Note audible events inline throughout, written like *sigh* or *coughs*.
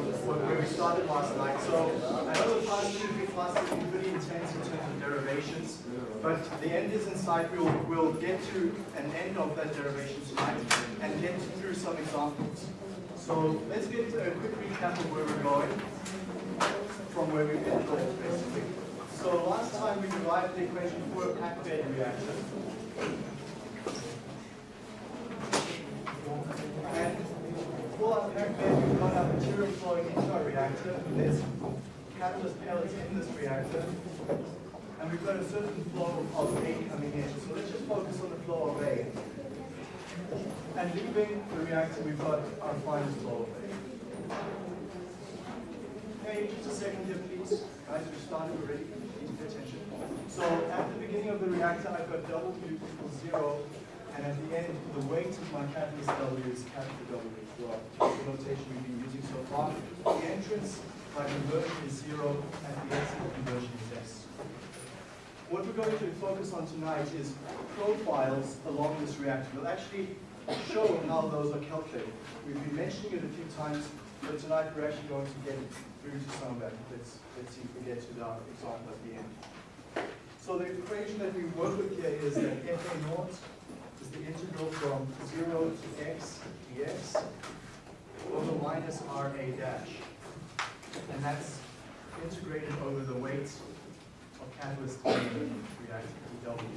of where we started last night. So I know the past two, been pretty intense in terms of derivations, but the end is in sight. We'll, we'll get to an end of that derivation tonight and get through some examples. So let's get a quick recap of where we're going from where we ended off, basically. So last time we derived the equation for a packed bed reaction. And we've got our material flowing into our reactor. There's catalyst pellets in this reactor. And we've got a certain flow of A coming in. So let's just focus on the flow of A. And leaving the reactor, we've got our final flow of A. Hey, just a second here, please. Guys, we started already. Please pay attention. So at the beginning of the reactor, I've got W equals zero, and at the end, the weight of my catalyst W is capital W well. The notation we've been using so far. The entrance by conversion is zero, and the exit conversion is S. What we're going to focus on tonight is profiles along this reactor. We'll actually show how those are calculated. We've been mentioning it a few times, but tonight we're actually going to get through to some of that. Let's, let's see if we get to the example at the end. So the equation that we work with here is that FA naught the integral from 0 to x dx over minus RA dash. And that's integrated over the weight of catalyst reactor, W.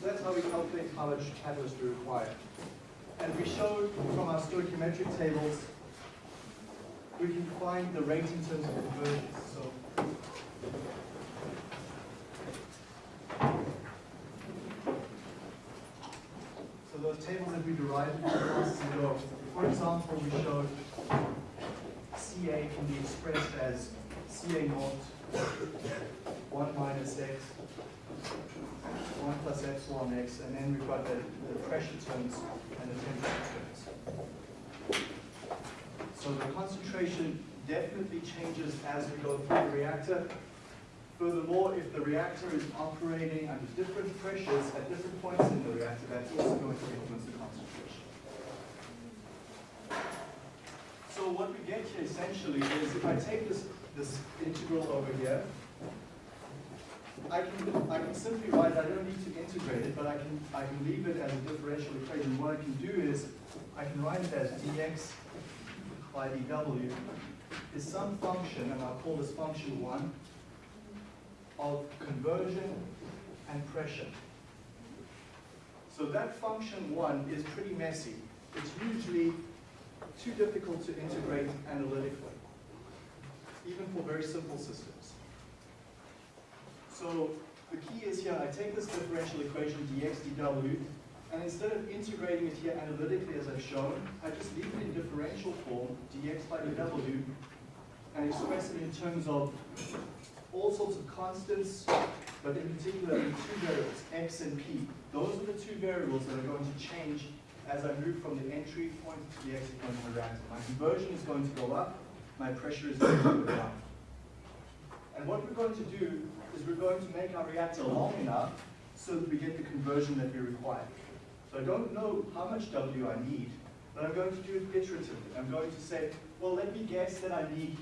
So that's how we calculate how much catalyst we require. And we showed from our stoichiometric tables, we can find the rate in terms of conversions. So So those tables that we derived in classes ago, for example, we showed CA can be expressed as CA naught 1 minus x 1 plus epsilon x, the, the pressure terms and the temperature terms. So the concentration definitely changes as we go through the reactor. Furthermore, if the reactor is operating under different pressures at different points in the reactor, that's also going to influence the concentration. So what we get here essentially is if I take this, this integral over here, I can, I can simply write, I don't need to integrate it, but I can, I can leave it as a differential equation. What I can do is, I can write it as dx by dw is some function, and I'll call this function 1, of conversion and pressure. So that function 1 is pretty messy. It's usually too difficult to integrate analytically, even for very simple systems. So the key is here, I take this differential equation dx dw, and instead of integrating it here analytically as I've shown, I just leave it in differential form, dx by dw, and express it in terms of all sorts of constants, but in particular in two variables, x and p. Those are the two variables that are going to change as I move from the entry point to the exit point of the reactor. My conversion is going to go up, my pressure is going to go down. And what we're going to do is we're going to make our reactor oh. long enough so that we get the conversion that we require. So I don't know how much W I need, but I'm going to do it iteratively. I'm going to say, well, let me guess that I need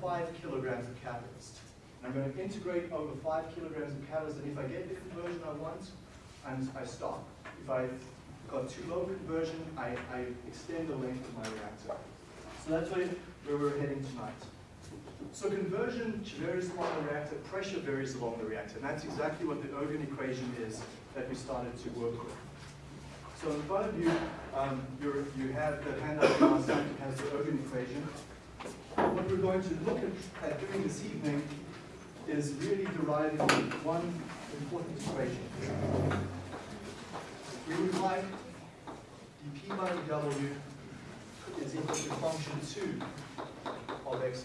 five kilograms of catalyst. And I'm going to integrate over five kilograms of catalyst, and if I get the conversion I want, and I stop. If I've got too low conversion, I, I extend the length of my reactor. So that's where, where we're heading tonight. So conversion varies along the reactor, pressure varies along the reactor, and that's exactly what the Ergun equation is that we started to work with. So in front of you, um, you have the handout that has the Ergun equation. What we're going to look at, at doing this evening is really deriving one important equation. We would like dp by dw is equal to function 2 of x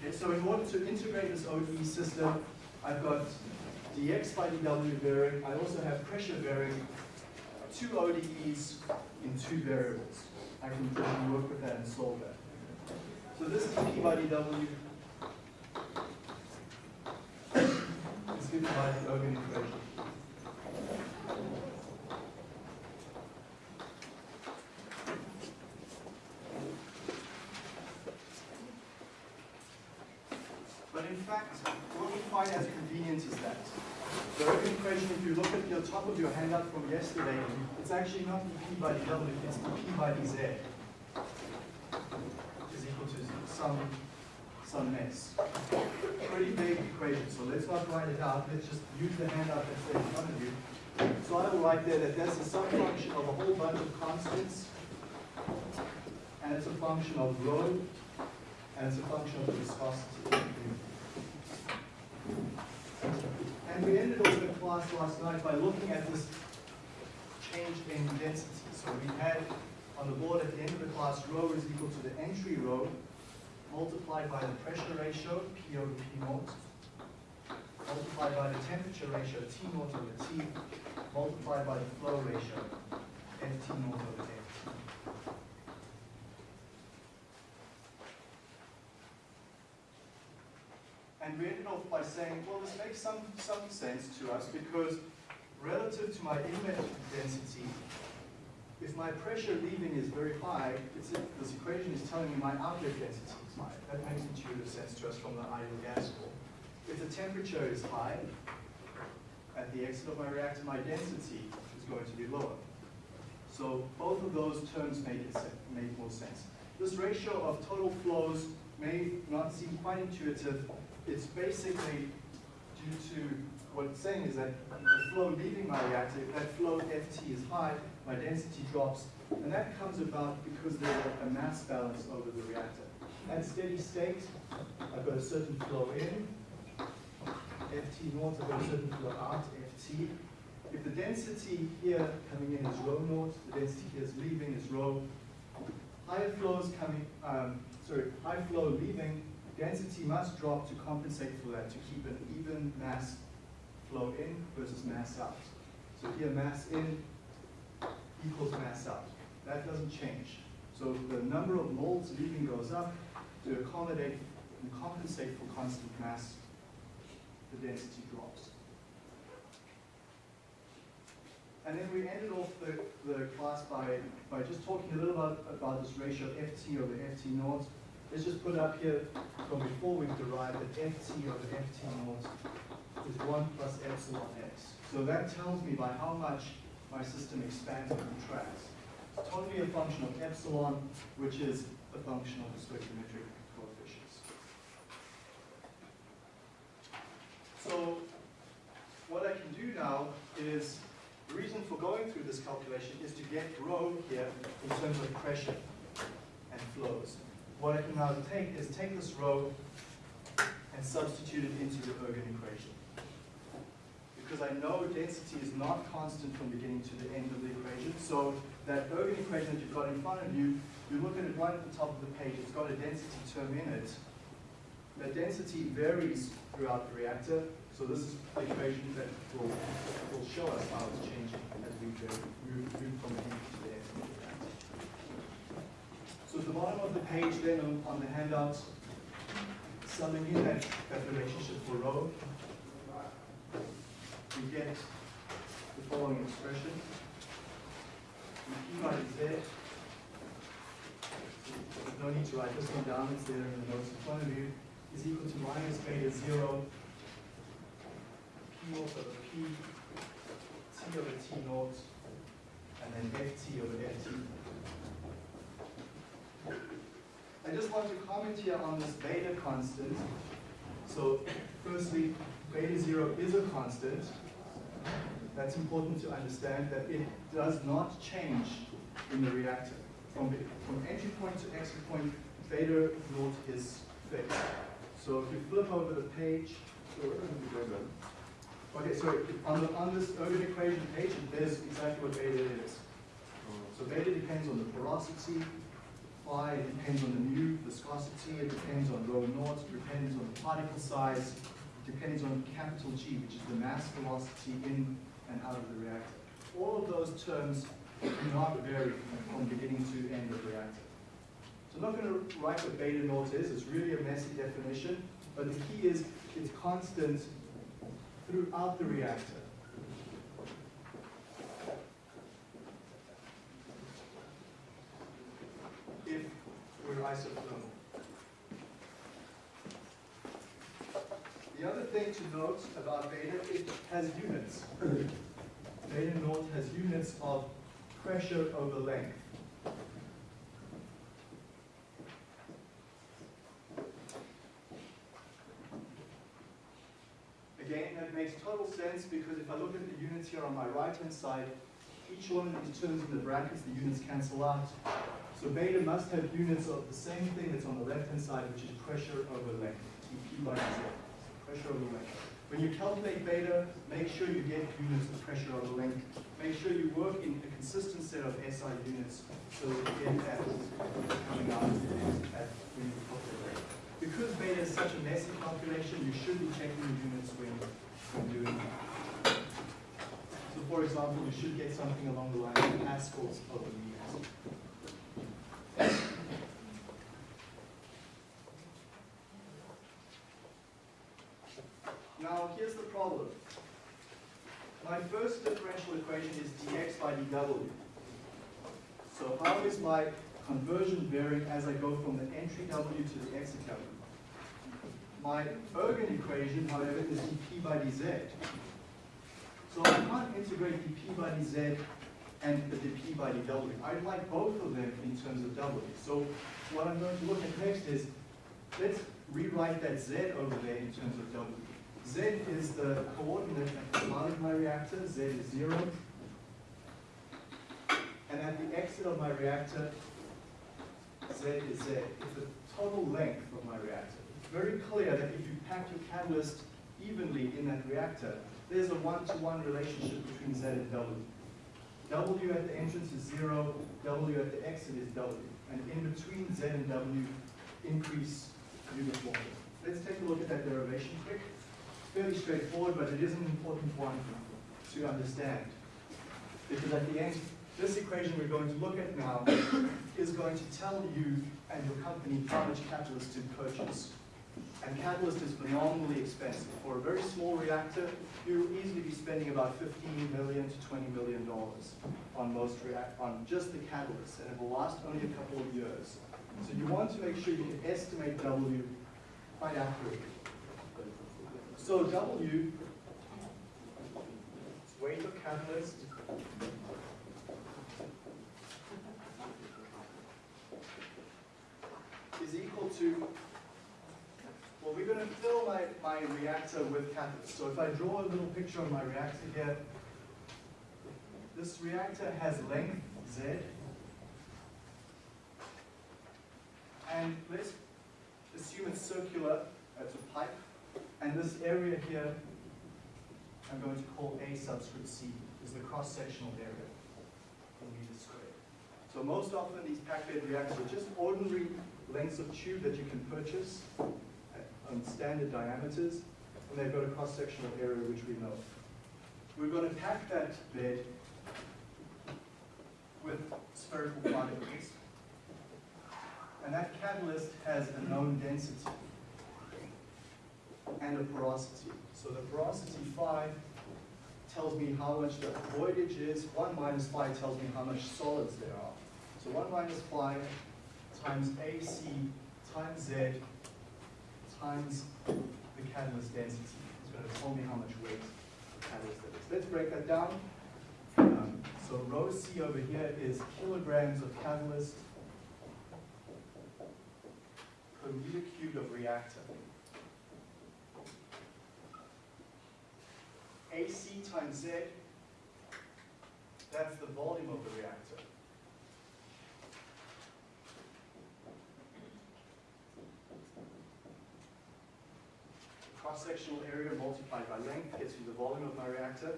Okay, so in order to integrate this ODE system, I've got dx by dw varying. I also have pressure varying two ODEs in two variables. I can, work with that and solve that. So this is p by dw given by the Ergun equation. fact, it wasn't quite as convenient as that. The Ergun equation, if you look at top of your handout from yesterday, it's actually not dp by dw, it's dp by dz is equal to some, some mess. Pretty big equation, so let's not write it out, let's just use the handout that's there in front of you. So I will write there that that's a sum function of a whole bunch of constants, and it's a function of rho, and it's a function of the viscosity. And we ended the class last night by looking at this change in density. So we had on the board at the end of the class, rho is equal to the entry rho multiplied by the pressure ratio, P over P naught, multiplied by the temperature ratio, T naught over T, multiplied by the flow ratio, Ft naught over Ft. And we ended off by saying, well, this makes some, some sense to us because relative to my inlet density, if my pressure leaving is very high, this equation is telling me my outlet density is high. That makes intuitive sense to us from the ideal gas law. If the temperature is high, at the exit of my reactor, my density is going to be lower. So both of those terms make, it, make more sense. This ratio of total flows may not seem quite intuitive. It's basically due to what it's saying is that the flow leaving my reactor, if that flow Ft is high, my density drops, and that comes about because there's a mass balance over the reactor. At steady state, I've got a certain flow in, Ft naught, I've got a certain flow out, Ft. If the density here coming in is rho naught, the density here is leaving is rho. Higher flows coming, um, sorry, high flow leaving, density must drop to compensate for that, to keep an even mass flow in versus mass out. So here mass in equals mass out. That doesn't change. So the number of moles leaving goes up to accommodate and compensate for constant mass, the density drops. And then we ended off the, the class by, by just talking a little about, about this ratio Ft over Ft naught. Let's just put up here from before we've derived that Ft over Ft naught is 1 plus epsilon x. So that tells me by how much my system expands and contracts. It's totally a function of epsilon, which is a function of the stoichiometric coefficients. So what I can do now is, the reason for going through this calculation is to get rho here in terms of pressure and flows. What I can now take is take this rho and substitute it into the Ergun equation. Because I know density is not constant from beginning to the end of the equation, so that Ergun equation that you've got in front of you, you look at it right at the top of the page, it's got a density term in it. That density varies throughout the reactor, so this is the equation that will, will show us how it's changing as we move from the end to the end of the reactor. So at the bottom of the page then on, on the handouts, summing in that, that relationship for rho, we get the following expression. P by Z, no need to write this one down, it's there in the notes in front of you, is equal to minus beta 0, P naught over P, T over T naught, and then Ft over Ft. I just want to comment here on this beta constant. So firstly, beta 0 is a constant. That's important to understand that it does not change in the reactor. From, from entry point to exit point, beta naught is fixed. So if you flip over the page, okay, so on, the, on this Ergun equation page, there's exactly what beta is. So beta depends on the porosity, it depends on the mu, viscosity, it depends on rho naught, it depends on the particle size, it depends on capital G, which is the mass velocity in and out of the reactor. All of those terms do not vary from beginning to end of the reactor. So I'm not going to write what beta naught is, it's really a messy definition, but the key is it's constant throughout the reactor. We're isothermal. thing to note about beta, it has units. Beta naught has units of pressure over length. Again, that makes total sense because if I look at the units here on my right-hand side, each one of these terms in the brackets, the units cancel out. So beta must have units of the same thing that's on the left-hand side, which is pressure over length, dP by dz, pressure over length. When you calculate beta, make sure you get units of pressure over length. Make sure you work in a consistent set of SI units so that you get that coming out at when you calculate. Because beta is such a messy calculation, you should be checking the units when, when doing it. For example, you should get something along the line of pascals over meters. Now, here's the problem. My first differential equation is dx by dw. So how is my conversion varying as I go from the entry w to the exit w? My Ergun equation, however, is dp by dz. So I can't integrate dp by dz and the dp by dw. I'd like both of them in terms of w. So what I'm going to look at next is, let's rewrite that z over there in terms of w. Z is the coordinate at the start of my reactor, Z is zero. And at the exit of my reactor, Z is Z. It's the total length of my reactor. It's very clear that if you pack your catalyst evenly in that reactor, there's a one-to-one -one relationship between Z and W. W at the entrance is zero, W at the exit is W. And in between Z and W, increase uniformly. Let's take a look at that derivation quick It's fairly straightforward, but it is an important one to understand. Because at the end, this equation we're going to look at now *coughs* is going to tell you and your company how much catalyst to purchase. And catalyst is phenomenally expensive. For a very small reactor, you'll easily be spending about 15 million to 20 million dollars on most on just the catalyst, and it will last only a couple of years. So you want to make sure you can estimate W quite accurately. So W, weight of catalyst, is equal to, well, we're going to fill my, my reactor with catalyst. So if I draw a little picture of my reactor here, this reactor has length Z, and let's assume it's circular, it's a pipe, and this area here, I'm going to call A subscript C, is the cross-sectional area in meters squared. So most often these packed bed reactors are just ordinary lengths of tube that you can purchase on standard diameters, and they've got a cross-sectional area which we know. We're going to pack that bed with spherical particles, and that catalyst has a known density and a porosity. So the porosity phi tells me how much the voidage is. 1 minus phi tells me how much solids there are. So 1 minus phi times AC times Z times the catalyst density. It's going to tell me how much weight the catalyst is. Let's break that down. Um, so rho C over here is kilograms of catalyst per meter cubed of reactor. AC times Z, that's the volume of the reactor. Cross-sectional area multiplied by length gets you the volume of my reactor.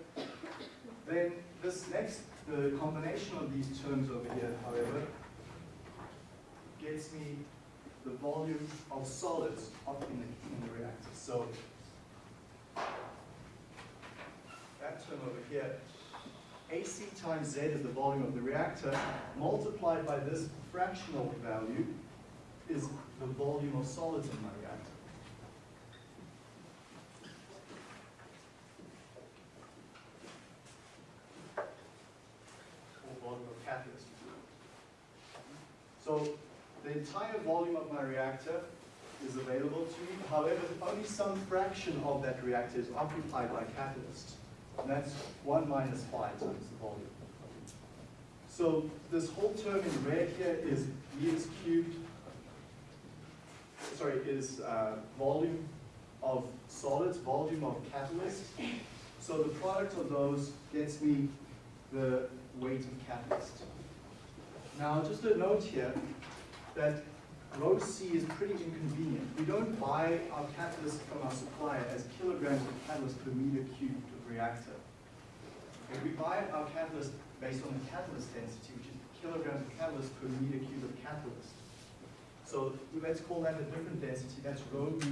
Then this next, the combination of these terms over here, however, gets me the volume of solids up in the, in the reactor. So that term over here, AC times Z is the volume of the reactor, multiplied by this fractional value is the volume of solids in my reactor. Or volume of catalyst. So the entire volume of my reactor is available to me. However, only some fraction of that reactor is occupied by catalyst. And that's 1 minus phi times the volume. So this whole term in red here is Vx cubed, sorry, is uh, volume of solids, volume of catalyst. So the product of those gets me the weight of catalyst. Now, just a note here that rho C is pretty inconvenient. We don't buy our catalyst from our supplier as kilograms of catalyst per meter cubed of reactor. Okay, we buy our catalyst based on the catalyst density, which is kilograms of catalyst per meter cubed of catalyst. So let's call that a different density. That's rho B.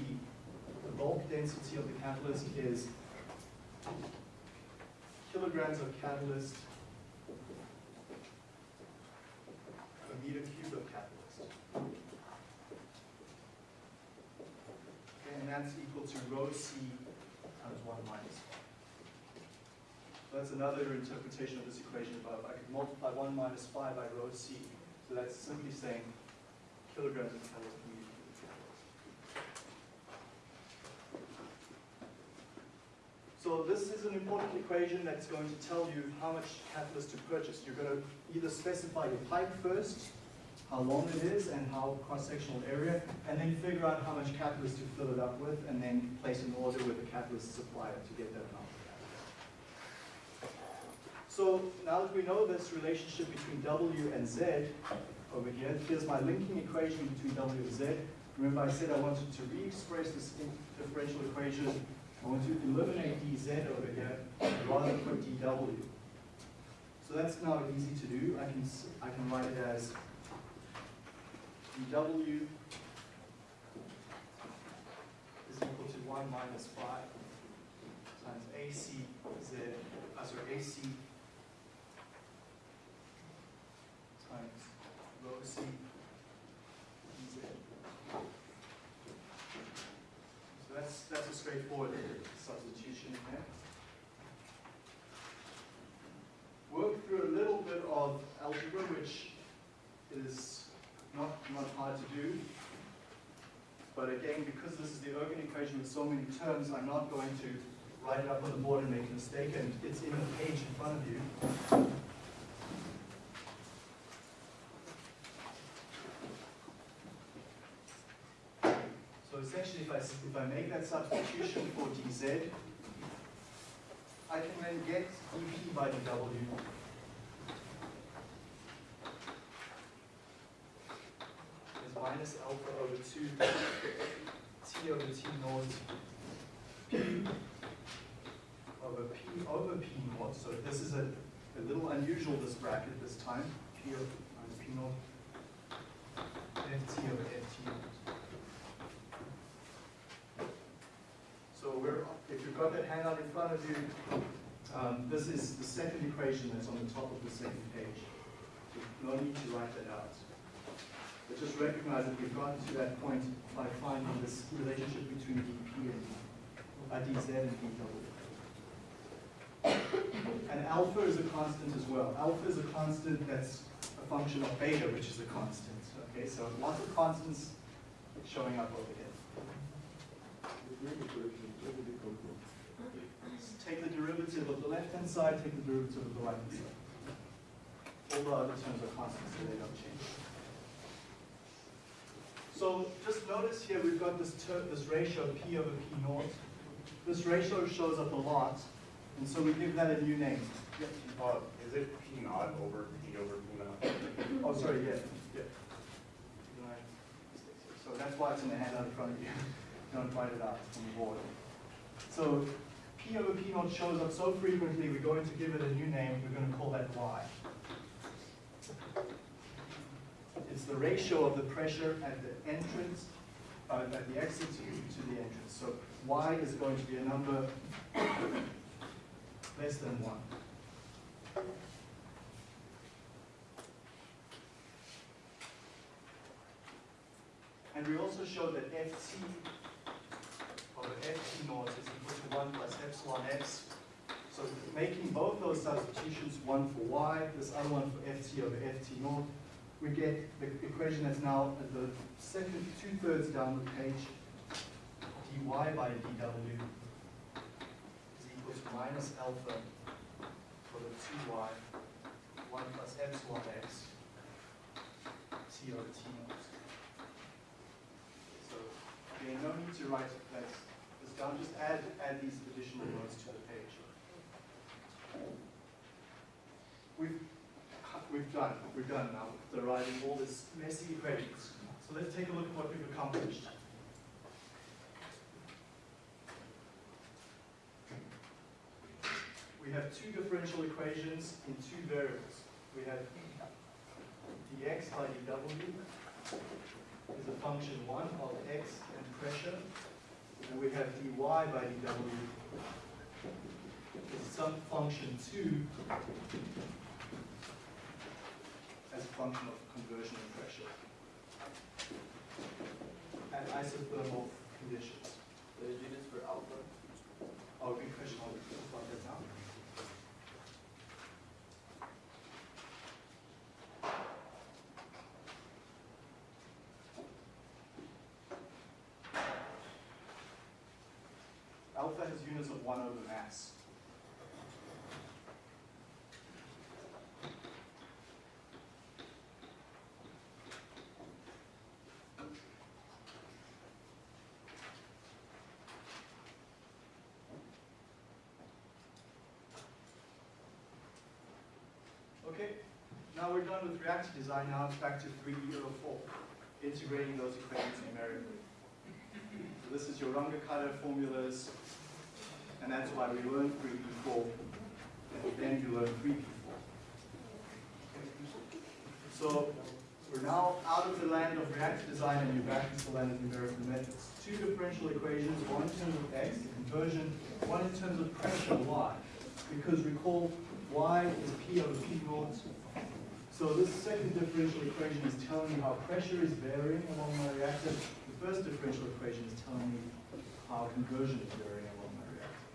The bulk density of the catalyst is kilograms of catalyst meter cubed of catalyst. Okay, and that's equal to rho C times 1 minus 1. So that's another interpretation of this equation above. I could multiply 1 minus phi by rho C. So that's simply saying kilograms of catalyst per meter cubed of catalyst. So this is an important equation that's going to tell you how much catalyst to purchase. You're going to either specify your pipe first, how long it is and how cross-sectional area, and then figure out how much catalyst to fill it up with, and then place an order with the catalyst supplier to get that amount of catalyst. So now that we know this relationship between W and Z over here, here's my linking equation between W and Z. Remember I said I wanted to re-express this differential equation I want to eliminate dz over here rather put dw. So that's now easy to do. I can I can write it as dw is equal to 1 minus 5 times ac z, uh, sorry, ac times rho c dz. So that's, that's a straightforward substitution there. Work through a little bit of algebra, which is not, not hard to do. But again, because this is the Ergun equation with so many terms, I'm not going to write it up on the board and make a mistake, and it's in the page in front of you. So essentially, if I, make that substitution for dz, I can then get dp by dw. Is minus alpha over 2 t over t naught p over p over p naught. So this is a, a little unusual, this bracket this time. p over minus p naught ft over ft naught. So we're, if you've got that handout in front of you, um, this is the second equation that's on the top of the second page. So no need to write that out. But just recognize that we've gotten to that point by finding this relationship between dp and uh, dz and dw. And alpha is a constant as well. Alpha is a constant that's a function of beta, which is a constant. Okay, so lots of constants showing up over here. Take the derivative of the left-hand side, take the derivative of the right-hand side. All the other terms are constants, so they don't change. So just notice here we've got this this ratio P over P naught. This ratio shows up a lot, and so we give that a new name. Yep. Uh, is it P naught over P over P naught? Oh, sorry, yeah, yeah. So that's why it's in the handout in front of you. *laughs* Don't write it out on the board. So P over P naught shows up so frequently, we're going to give it a new name, we're going to call that Y. It's the ratio of the pressure at the entrance, uh, at the exit to, the entrance. So Y is going to be a number less than one. And we also showed that Ft over Ft naught is equal to 1 plus epsilon x. So making both those substitutions, one for y, this other one for Ft over Ft naught, we get the equation that's now at the second, two-thirds down the page, dy by dw is equal to minus alpha for the two y, one plus epsilon x, t over t naught. So, again, no need to write that down, just add, add these additional rows to the page. We've, we've done, we've done now, deriving all this messy equations. So let's take a look at what we've accomplished. We have two differential equations in two variables. We have dx by dw is a function one of x and pressure, and we have dy by dw is some function two as a function of conversion and pressure at isothermal conditions. The units for alpha. Oh, good question, I'll talk about that now. Alpha has units of one over mass. Okay, now we're done with reactor design, now it's back to 3D04, integrating those equations numerically. This is your Runge-Kutta formulas, and that's why we learned 3D4, and then you learn 3D4. So we're now out of the land of reactor design and you're back into the land of numerical methods. Two differential equations, one in terms of x, the conversion, one in terms of pressure, y. Because recall, y is p over p naught. So this second differential equation is telling me how pressure is varying along my reactor. The first differential equation is telling me how conversion is varying along my reactor.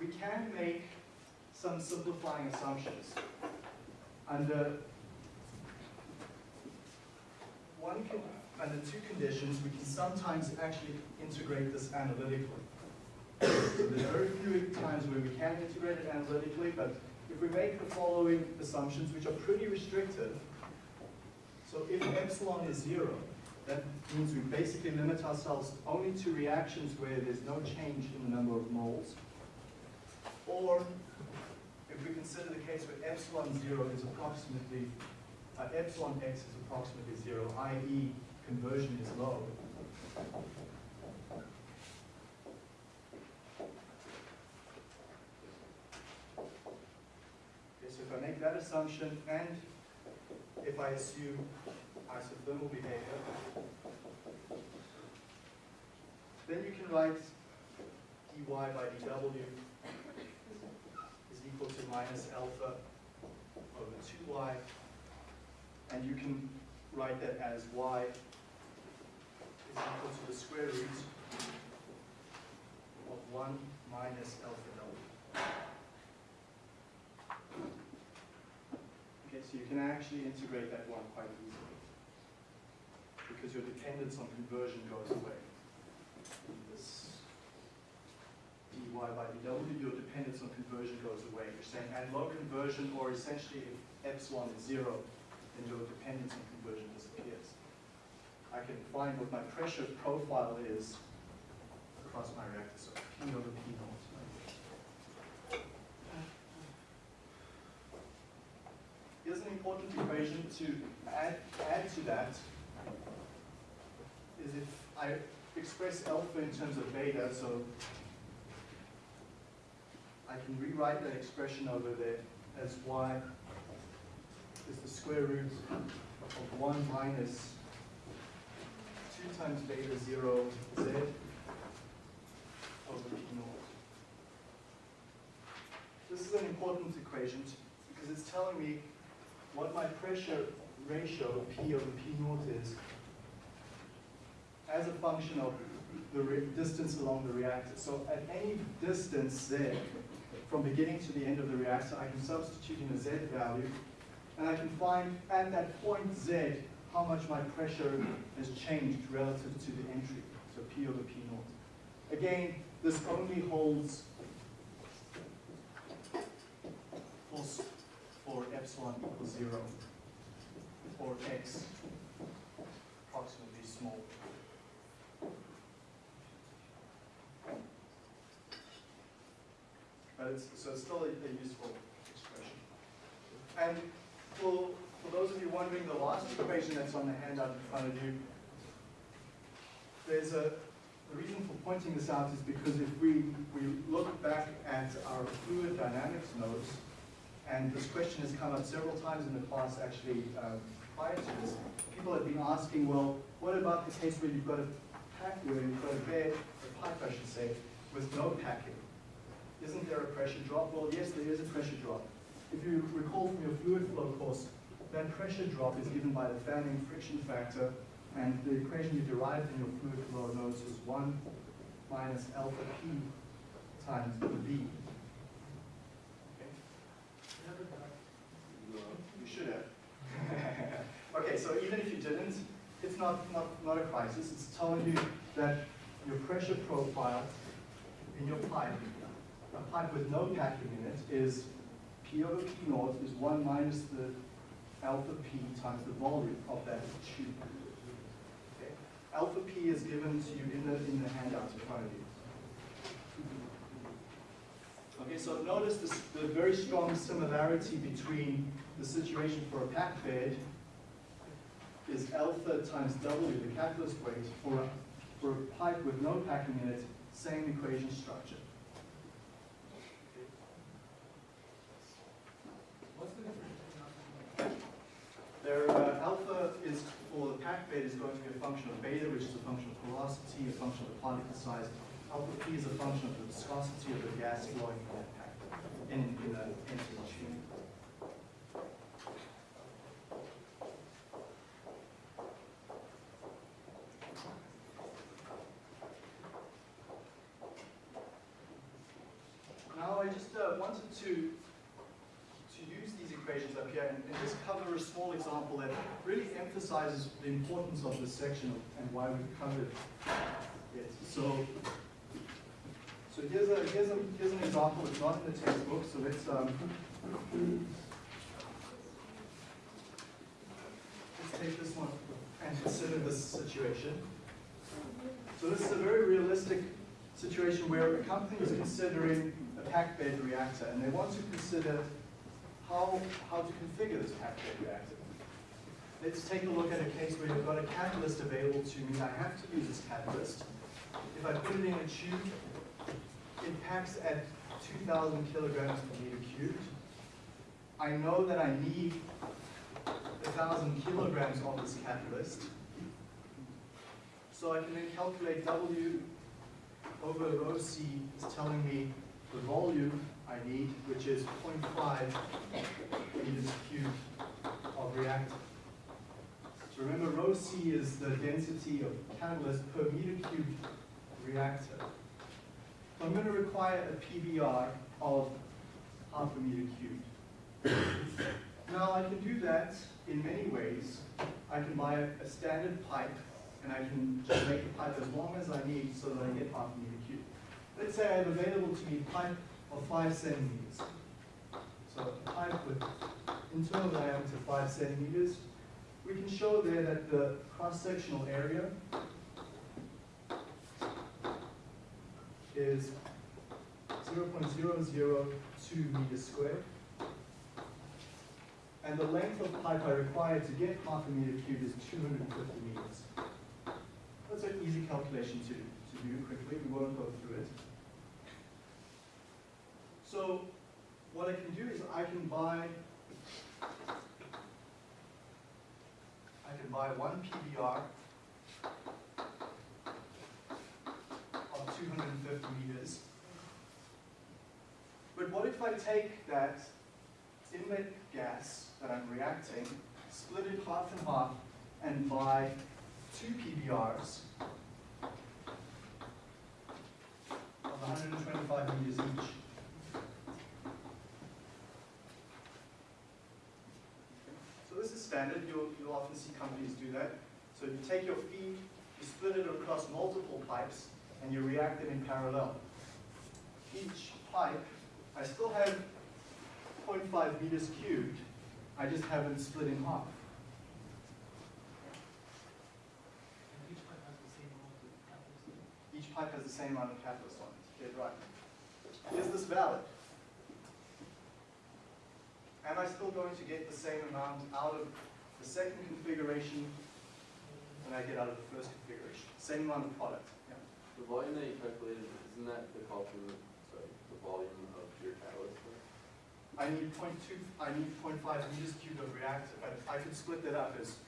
We can make some simplifying assumptions. Under one con- under two conditions, we can sometimes actually integrate this analytically. So there's very few times where we can integrate it analytically, but if we make the following assumptions, which are pretty restrictive, so if epsilon is zero, that means we basically limit ourselves only to reactions where there's no change in the number of moles. Or if we consider the case where epsilon zero is approximately, uh, epsilon x is approximately zero, i.e. conversion is low, Okay, so if I make that assumption and if I assume isothermal behavior, then you can write dy by dw is equal to minus alpha over 2y, and you can write that as y is equal to the square root of 1 minus alpha w. so you can actually integrate that one quite easily because your dependence on conversion goes away. In This dy by dw, your dependence on conversion goes away. You're saying at low conversion, or essentially if epsilon is zero, then your dependence on conversion disappears. I can find what my pressure profile is across my reactor, so P over P naught. Here's an important equation to add, add to that, is if I express alpha in terms of beta, so I can rewrite that expression over there as y is the square root of 1 minus 2 times beta 0 z over p naught. This is an important equation because it's telling me what my pressure ratio P over P naught is as a function of the distance along the reactor. So at any distance there, from beginning to the end of the reactor, I can substitute in a Z value and I can find at that point Z how much my pressure has changed relative to the entry, so P over P naught. Again, this only holds for, for epsilon equals zero, or x approximately small. But it's, so it's still a, a useful expression. And for, for those of you wondering, the last equation that's on the handout in front of you, there's a, the reason for pointing this out is because if we, we look back at our fluid dynamics notes, and this question has come up several times in the class actually uh, prior to this, people have been asking, well, what about the case where you've got a pack, where you've got a bed, a pipe I should say, with no packing? Isn't there a pressure drop? Well, yes, there is a pressure drop. If you recall from your fluid flow course, that pressure drop is given by the fanning friction factor, and the equation you derived in your fluid flow notes is 1 minus alpha p times the v. Okay? You should have. *laughs* okay, so even if you didn't, it's not, not, not a crisis. It's telling you that your pressure profile in your pipe, a pipe with no packing in it, is P over P naught is 1 minus the alpha P times the volume of that tube. Alpha P is given to you in the, in the handout in front of you. Okay, so notice this, the very strong similarity between the situation for a packed bed is alpha times W, the catalyst weight, for a, for a pipe with no packing in it, same equation structure. What's the difference? Their uh, alpha is, for the packed bed, is going to be a function of beta, which is a function of porosity, a function of particle size. Alpha P is a function of the viscosity of the gas flowing in that pack, in, in the empty tube. Now, I just uh, wanted to to use these equations up here and, and just cover a small example that really emphasizes the importance of this section and why we've covered it. So, so here's a here's a here's an example. It's not in the textbook, so let's um, let's take this one and consider this situation. So this is a very realistic situation where a company is considering a packed bed reactor, and they want to consider how, how to configure this bed reactor. Let's take a look at a case where you've got a catalyst available to me. I have to use this catalyst. If I put it in a tube, it packs at 2,000 kilograms per meter cubed. I know that I need 1,000 kilograms of this catalyst. So I can then calculate W over rho C is telling me the volume I need, which is 0.5 meters cubed of reactant. So remember, rho C is the density of catalyst per meter cubed reactor. So I'm going to require a PBR of half a meter cubed. Now I can do that in many ways. I can buy a, a standard pipe and I can just make the pipe as long as I need so that I get half a meter cubed. Let's say I have available to me pipe of five centimeters. So pipe with internal diameter five centimeters. We can show there that the cross-sectional area is 0.002 meters squared. And the length of pipe I require to get half a meter cubed is 250 meters. That's an easy calculation to, to do quickly. We won't go through it. So what I can do is I can buy I can buy one PBR of 250 meters. But what if I take that inlet gas that I'm reacting, split it half and half, and buy two PBRs of 125 meters each? Standard. You'll, you'll often see companies do that. So you take your feed, you split it across multiple pipes, and you react them in parallel. Each pipe, I still have 0.5 meters cubed, I just have it split in half. Each pipe has the same amount of catalyst. Each pipe has the same amount of catalyst on it. Dead right. Is this valid? Am I still going to get the same amount out of the second configuration than I get out of the first configuration? Same amount of product. Yeah. The volume that you calculated, isn't that the sorry, the volume of your catalyst? I need 0.2, I need 0.5 meters cubed of reactor, but I could split that up as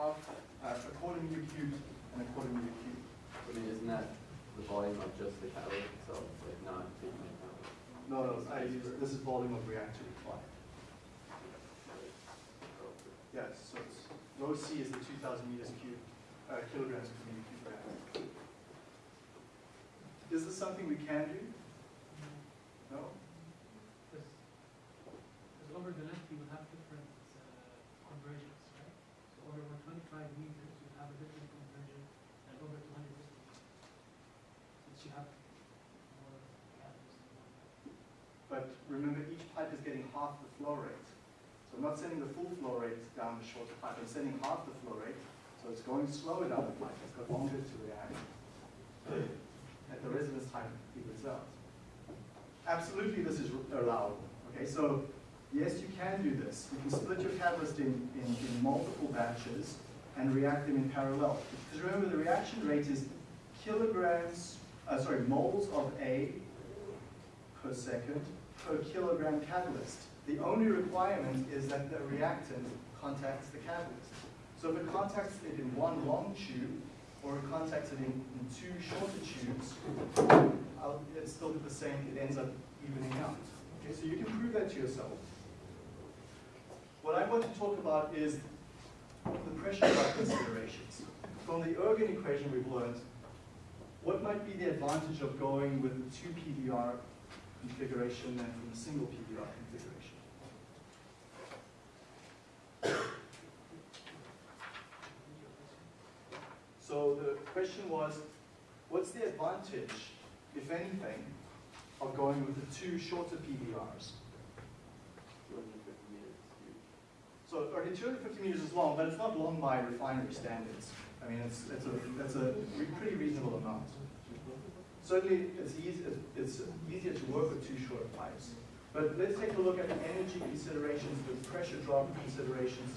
half, uh, a quarter meter cubed and a quarter meter cubed. I mean, isn't that the volume of just the catalyst itself, like not taking account? No, no, I use, this is volume of reactor required. Yes, so it's, rho C is the 2,000 meters cubed, uh, kilograms per meter cubed. Is this something we can do? No? Because, over the length you will have different uh, conversions, right? So over one twenty-five meters, you have a different conversion than over two hundred fifty meters. Since you have more catalyst in one pipe. But remember, each pipe is getting half the flow rate. So I'm not sending the full flow rate down the shorter pipe, I'm sending half the flow rate. So it's going slower down the pipe, it's got longer to react. At the residence time evens out. Absolutely, this is allowable. Okay, so yes, you can do this. You can split your catalyst in, in, in multiple batches and react them in parallel. Because remember, the reaction rate is kilograms, uh, sorry, moles of A per second per kilogram catalyst. The only requirement is that the reactant contacts the catalyst. So if it contacts it in one long tube, or it contacts it in, in two shorter tubes, it's still the same, it ends up evening out. Okay, so you can prove that to yourself. What I want to talk about is the pressure drop considerations. From the Ergun equation we've learned, what might be the advantage of going with two PBR configuration than from a single PBR configuration? So the question was, what's the advantage, if anything, of going with the two shorter PBRs? So, okay, 250 meters is long, but it's not long by refinery standards. I mean, it's, it's a, that's a re- pretty reasonable amount. Certainly, it's easy, it's easier to work with two short pipes. But let's take a look at the energy considerations, the pressure drop considerations.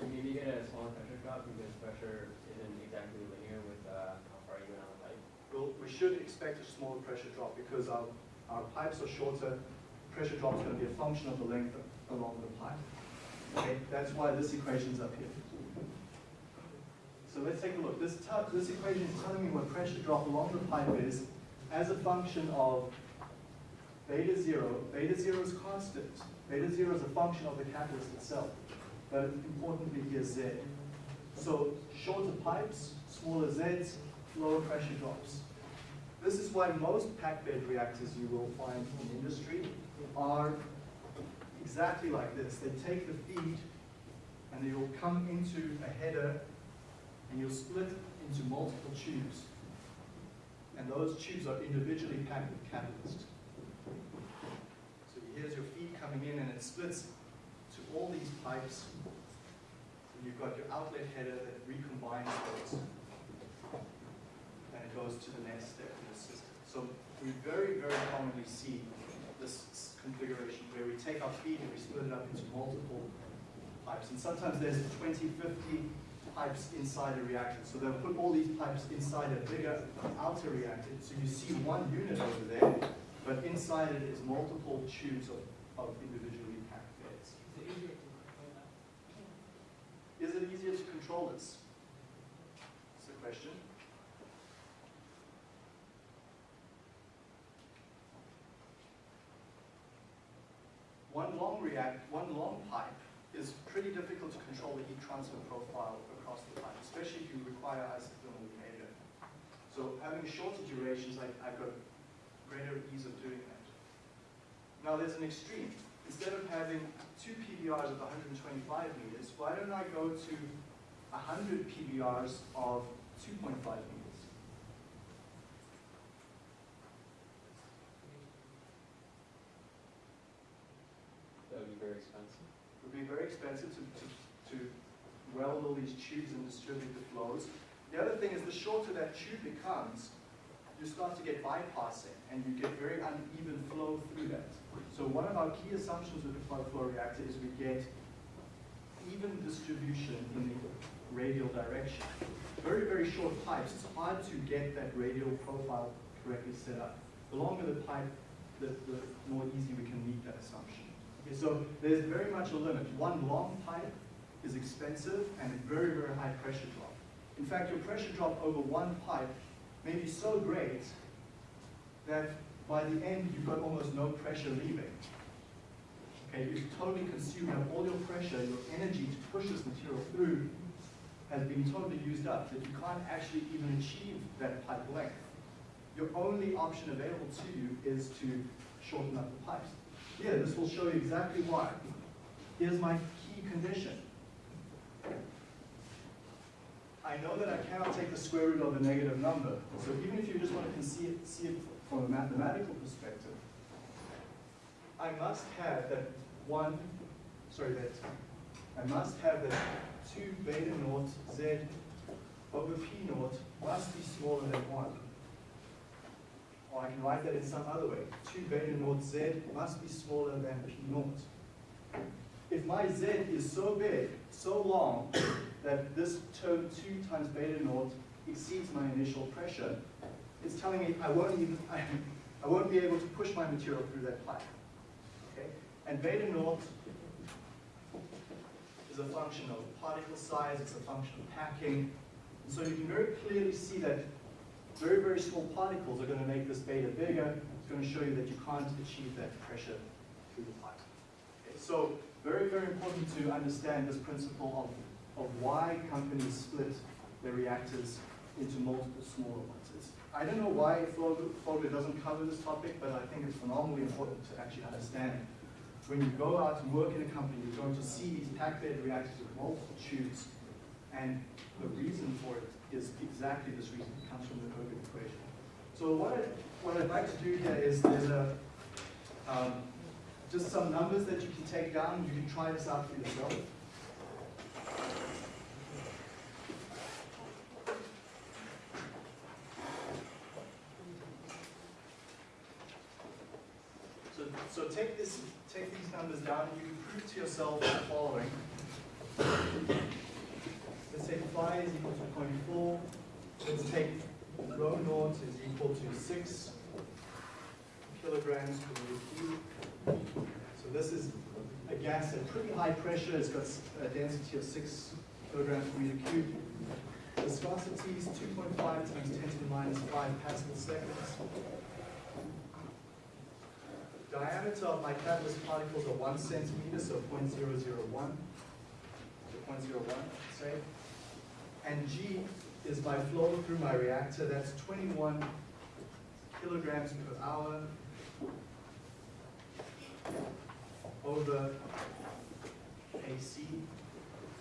Maybe get a smaller pressure drop because pressure isn't exactly with uh, how far you went on the pipe. Well, we should expect a smaller pressure drop because our, our pipes are shorter. Pressure drop is going to be a function of the length along the pipe. Okay, that's why this equation's up here. So let's take a look. This, this equation is telling me what pressure drop along the pipe is as a function of beta zero. Beta zero is constant. Beta zero is a function of the catalyst itself. But importantly here, Z. So shorter pipes, smaller Zs, lower pressure drops. This is why most packed bed reactors you will find in industry are exactly like this. They take the feed and they will come into a header and you'll split into multiple tubes. And those tubes are individually packed with catalyst. So here's your feed coming in and it splits to all these pipes. And you've got your outlet header that recombines those. And it goes to the next step in the system. So we very, very commonly see this configuration where we take our feed and we split it up into multiple pipes. And sometimes there's 20, 50 pipes inside a reactor. So they'll put all these pipes inside a bigger outer reactor. So you see one unit over there, but inside it is multiple tubes of, of individually packed beds. Is it easier to control that? Is it easier to control this? That's the question. One long react, one long pipe is pretty difficult to control the heat transfer profile across the pipe, especially if you require isothermal behavior. So having shorter durations, I, I've got greater ease of doing that. Now there's an extreme. instead of having two PBRs of 125 meters, why don't I go to 100 PBRs of 2.5 meters? That would be very expensive. It would be very expensive to, to, to weld all these tubes and distribute the flows. The other thing is the shorter that tube becomes, you start to get bypassing and you get very uneven flow through that. So one of our key assumptions with the flow reactor is we get even distribution in the radial direction. Very, very short pipes, it's hard to get that radial profile correctly set up. The longer the pipe, the, the more easy we can meet that assumption. Okay, so there's very much a limit. One long pipe is expensive and a very, very high pressure drop. In fact, your pressure drop over one pipe may be so great that by the end you've got almost no pressure leaving. Okay, you've totally consumed up all your pressure, your energy to push this material through has been totally used up, that you can't actually even achieve that pipe length. Your only option available to you is to shorten up the pipes. Here, this will show you exactly why. Here's my key condition. I know that I cannot take the square root of a negative number. So even if you just want to see it, see it from a mathematical perspective, I must have that one, sorry, that I must have that 2 beta naught z over p naught must be smaller than 1. Or I can write that in some other way. 2 beta naught z must be smaller than p naught. If my z is so big, so long, *coughs* that this term 2 times beta naught exceeds my initial pressure, it's telling me I won't even, I, *laughs* I won't be able to push my material through that pipe. Okay? And beta naught is a function of particle size, it's a function of packing. And so you can very clearly see that very, very small particles are going to make this beta bigger. It's going to show you that you can't achieve that pressure through the pipe. Okay? So very, very important to understand this principle of, of why companies split their reactors into multiple smaller ones. It's, I don't know why Fogler doesn't cover this topic, but I think it's phenomenally important to actually understand when you go out and work in a company, you're going to see these packed bed reactors with multiple tubes, and the reason for it is exactly this reason. It comes from the Ergun equation. So what, I, what I'd like to do here is there's a, um, just some numbers that you can take down. You can try this out for yourself. So, take this, take these numbers down, and you can prove to yourself the following. Take phi is equal to 0.4. Let's take rho naught is equal to 6 kilograms per meter cube. So this is a gas at pretty high pressure. It's got a density of 6 kilograms per meter cube. Viscosity is 2.5 times 10 to the minus 5 pascal seconds. Diameter of my catalyst particles are 1 centimeter, so 0.001. So 0.01, say. And G is my flow through my reactor. That's 21 kilograms per hour over AC.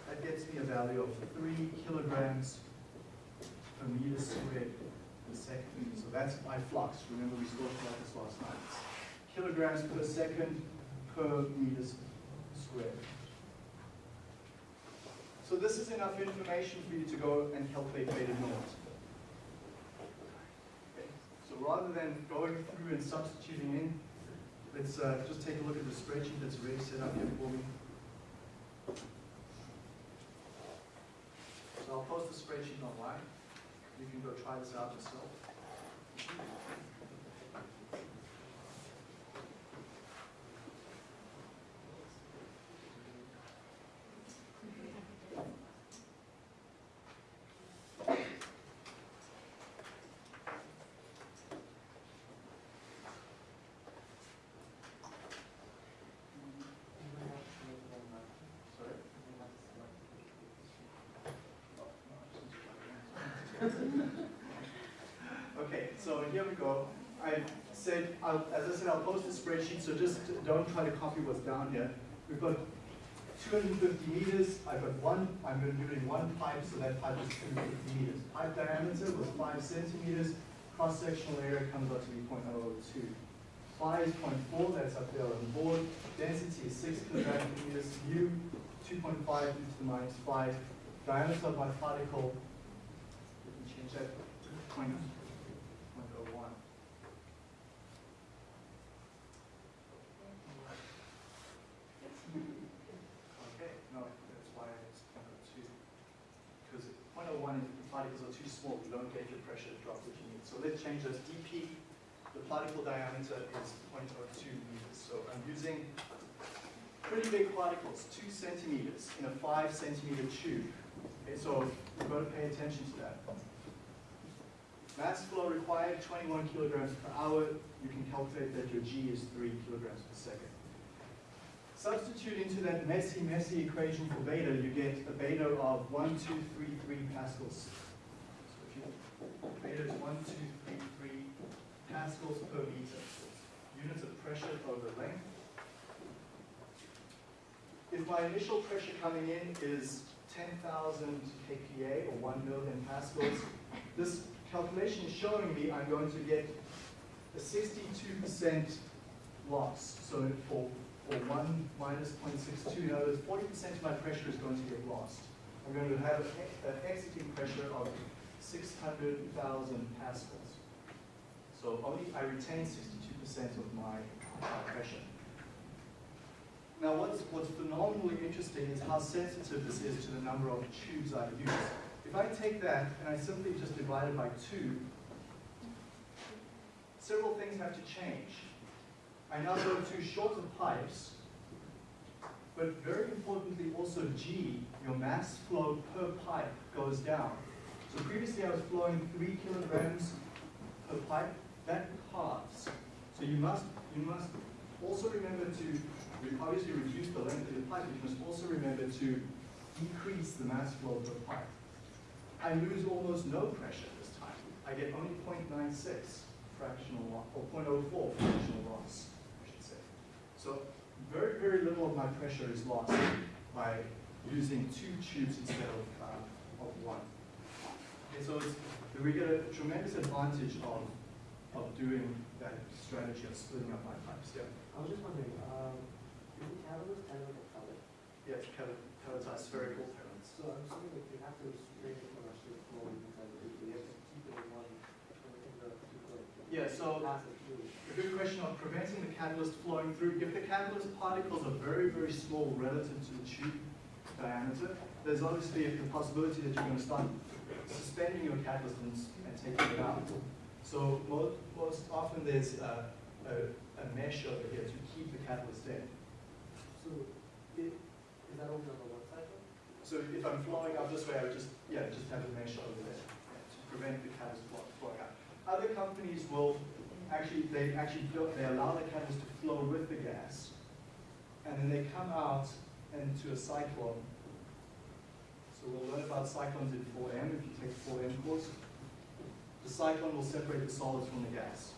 That gets me a value of 3 kilograms per meter squared per second. So that's my flux. Remember we spoke about this last night. Kilograms per second per meter squared. So this is enough information for you to go and calculate beta. Okay. So rather than going through and substituting in, let's uh, just take a look at the spreadsheet that's already set up here for me. So I'll post the spreadsheet online. You can go try this out yourself. Sorry? Okay, so here we go. I said, I'll, as I said, I'll post a spreadsheet, so just don't try to copy what's down here. We've got 250 meters, I've got one, I'm going to do it in one pipe, so that pipe is 250 meters. Pipe diameter was 5 centimeters, cross-sectional area comes out to be 0.002. Phi is 0.4, that's up there on the board. Density is 6 kilograms per meters. U, 2.5 e to the minus 5. Diameter of my particle, change 0.01. Okay, no, that's why it's 0.02. Because 0.01 is the particles are too small, you don't get your pressure drop that you need. So let's change this. dp, the particle diameter is 0.02 meters. So I'm using pretty big particles, two centimeters in a five centimeter tube. Okay, so you've got to pay attention to that. Mass flow required, 21 kilograms per hour. You can calculate that your G is 3 kilograms per second. Substitute into that messy, messy equation for beta, you get a beta of 1233 pascals. So beta is 1233 pascals per meter. Units of pressure over length. If my initial pressure coming in is 10,000 kPa or 1 million pascals, this calculation is showing me I'm going to get a 62% loss. So for, for 1 minus 0.62, in other words, 40% of my pressure is going to get lost. I'm going to have an exiting pressure of 600,000 pascals. So only I retain 62% of my pressure. Now, what's, what's phenomenally interesting is how sensitive this is to the number of tubes I use. If I take that and I simply just divide it by two, several things have to change. I now go to shorter pipes, but very importantly also G, your mass flow per pipe goes down. So previously I was flowing three kilograms per pipe, that halves. So you must, you must also remember to obviously reduce the length of the pipe, but you must also remember to decrease the mass flow per pipe. I lose almost no pressure this time. I get only 0.96 fractional loss, or 0.04 fractional loss, I should say. So very, very little of my pressure is lost by using two tubes instead of, uh, of one. Okay, so it's, we get a tremendous advantage of, of doing that strategy of splitting up my pipes. Yeah. I was just wondering, um, is the catalyst kind of like a pellet? Yeah, it's kind of pelletized spherical pellets. So I'm assuming if you have to strain it from a straight flow, you can kind of, you have to keep it in one, in the, like, Yeah, so a good question of preventing the catalyst flowing through. If the catalyst particles are very, very small relative to the tube diameter, there's obviously the possibility that you're going to start suspending your catalyst and, and taking it out. So most, most often there's a, a, a mesh over here to keep the catalyst in. So, it, is that only on the one side though? So if I'm flowing up this way, I would just, yeah, just have a mesh over there yeah, to prevent the catalyst flow- flowing out. Other companies will actually, they actually, they allow the catalyst to flow with the gas, and then they come out into a cyclone. So we'll learn about cyclones in 4M if you take the 4M course. The cyclone will separate the solids from the gas,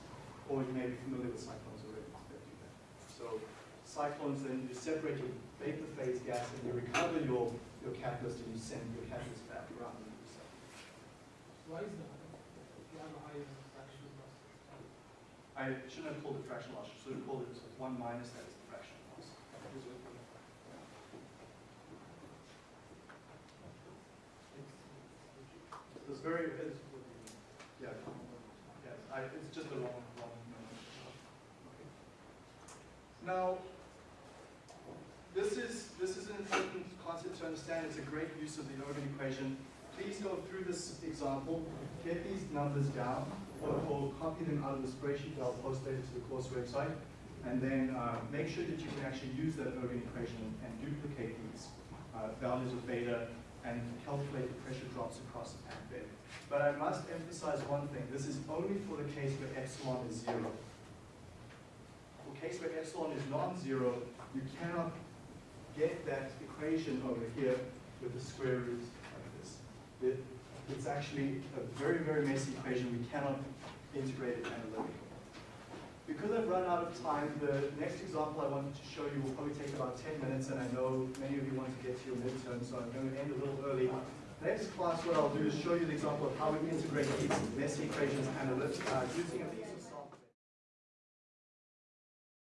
or you may be familiar with cyclones already. So cyclones, then you separate your vapor phase gas and you recover your, your catalyst and you send your catalyst back around. Why is that? If you have a higher fraction loss. I shouldn't have called it fractional loss, I should have called it one minus that is the fractional loss. It's very, it's, yeah, yes, I, it's just a long, long number. Now, this is, this is an important concept to understand, it's a great use of the Ergun equation. Please go through this example, get these numbers down, or, or copy them out of the spreadsheet. That I'll post later to the course website, and then uh, make sure that you can actually use that Ergun equation and duplicate these uh, values of beta and calculate the pressure drops across the packed bed. But I must emphasize one thing, this is only for the case where epsilon is zero. For case where epsilon is non-zero, you cannot get that equation over here with the square root it's actually a very, very messy equation, we cannot integrate it analytically. Because I've run out of time, the next example I wanted to show you will probably take about 10 minutes, and I know many of you want to get to your midterm, so I'm going to end a little early. Next class, what I'll do is show you the example of how we integrate these messy equations analytically uh, using these